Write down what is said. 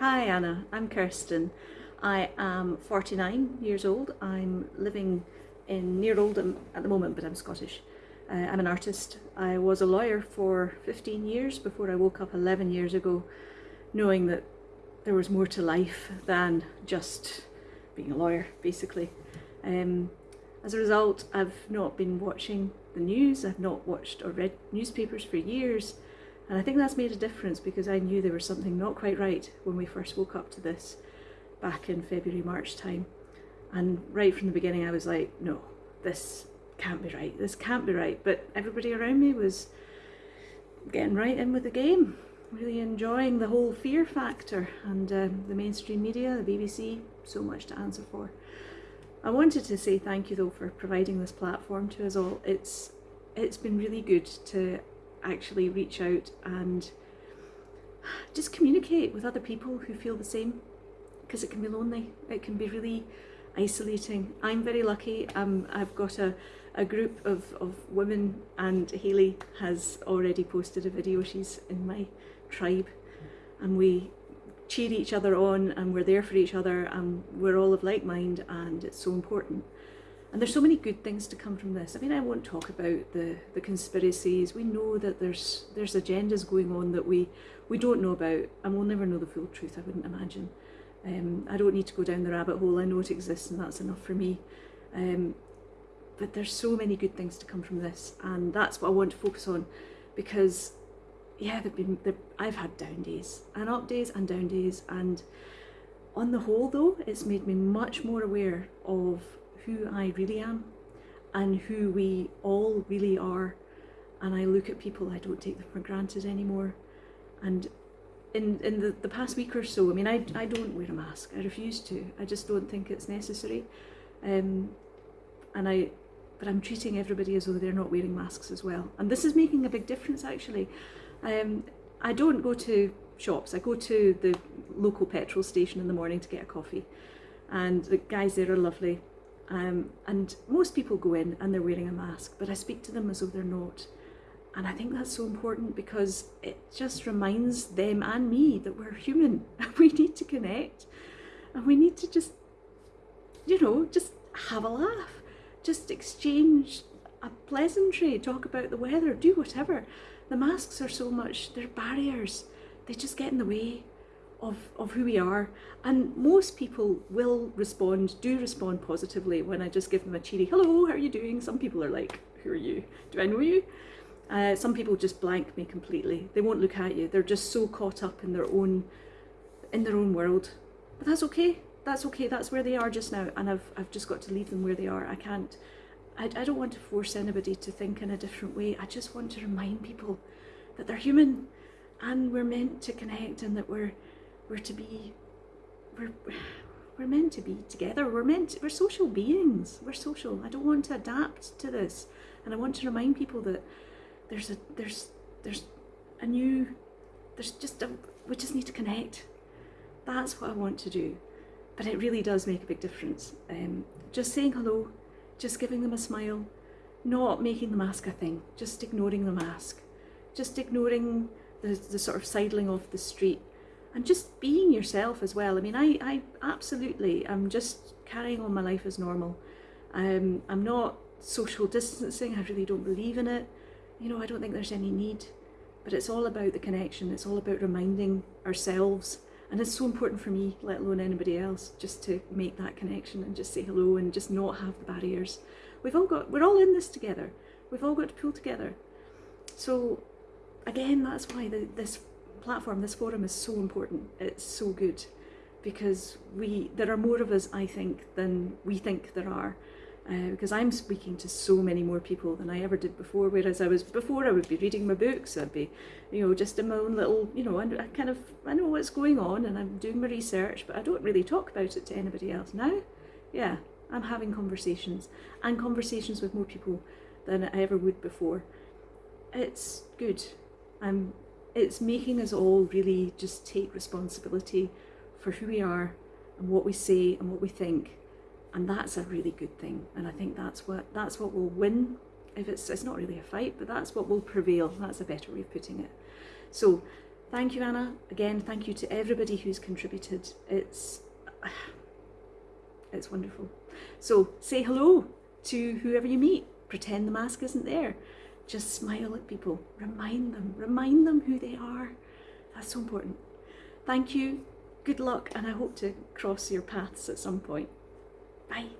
Hi Anna, I'm Kirsten. I am 49 years old. I'm living in near Oldham at the moment, but I'm Scottish. Uh, I'm an artist. I was a lawyer for 15 years before I woke up 11 years ago, knowing that there was more to life than just being a lawyer, basically. Um, as a result, I've not been watching the news, I've not watched or read newspapers for years, and I think that's made a difference because I knew there was something not quite right when we first woke up to this back in February, March time. And right from the beginning I was like, no, this can't be right, this can't be right. But everybody around me was getting right in with the game, really enjoying the whole fear factor and um, the mainstream media, the BBC, so much to answer for. I wanted to say thank you though for providing this platform to us all. It's it's been really good to actually reach out and just communicate with other people who feel the same because it can be lonely. It can be really isolating. I'm very lucky. Um, I've got a, a group of, of women and Hayley has already posted a video. She's in my tribe and we cheer each other on and we're there for each other and we're all of like mind and it's so important. And there's so many good things to come from this. I mean, I won't talk about the, the conspiracies. We know that there's there's agendas going on that we, we don't know about and we'll never know the full truth, I wouldn't imagine. Um, I don't need to go down the rabbit hole, I know it exists and that's enough for me. Um, but there's so many good things to come from this and that's what I want to focus on because yeah, they've been, they've, I've had down days and up days and down days and on the whole though, it's made me much more aware of who I really am and who we all really are. And I look at people I don't take them for granted anymore. And in in the, the past week or so I mean I, I don't wear a mask. I refuse to. I just don't think it's necessary. Um, and I but I'm treating everybody as though they're not wearing masks as well. And this is making a big difference actually. Um, I don't go to shops. I go to the local petrol station in the morning to get a coffee. And the guys there are lovely um, and most people go in and they're wearing a mask, but I speak to them as though they're not. And I think that's so important because it just reminds them and me that we're human. And we need to connect. And we need to just, you know, just have a laugh, just exchange a pleasantry, talk about the weather, do whatever. The masks are so much, they're barriers, they just get in the way of, of who we are. And most people will respond, do respond positively when I just give them a cheery, hello, how are you doing? Some people are like, who are you? Do I know you? Uh, some people just blank me completely. They won't look at you. They're just so caught up in their own, in their own world. But that's okay. That's okay. That's where they are just now. And I've, I've just got to leave them where they are. I can't, I, I don't want to force anybody to think in a different way. I just want to remind people that they're human and we're meant to connect and that we're, we're to be, we're, we're meant to be together. We're meant, to, we're social beings. We're social. I don't want to adapt to this. And I want to remind people that there's a, there's, there's a new, there's just a, we just need to connect. That's what I want to do. But it really does make a big difference. Um, just saying hello, just giving them a smile, not making the mask a thing, just ignoring the mask, just ignoring the, the sort of sidling off the street, and just being yourself as well. I mean, I, I absolutely, I'm just carrying on my life as normal. Um, I'm not social distancing, I really don't believe in it. You know, I don't think there's any need, but it's all about the connection. It's all about reminding ourselves. And it's so important for me, let alone anybody else, just to make that connection and just say hello and just not have the barriers. We've all got, we're all in this together. We've all got to pull together. So again, that's why the, this platform, this forum is so important. It's so good because we there are more of us, I think, than we think there are. Uh, because I'm speaking to so many more people than I ever did before. Whereas I was before, I would be reading my books. I'd be, you know, just in my own little, you know, I, I kind of I know what's going on and I'm doing my research, but I don't really talk about it to anybody else now. Yeah, I'm having conversations and conversations with more people than I ever would before. It's good. I'm it's making us all really just take responsibility for who we are and what we say and what we think and that's a really good thing and I think that's what that's what will win if it's it's not really a fight but that's what will prevail that's a better way of putting it so Thank you, Anna. Again, thank you to everybody who's contributed. It's it's wonderful. So say hello to whoever you meet. Pretend the mask isn't there. Just smile at people. Remind them. Remind them who they are. That's so important. Thank you. Good luck, and I hope to cross your paths at some point. Bye.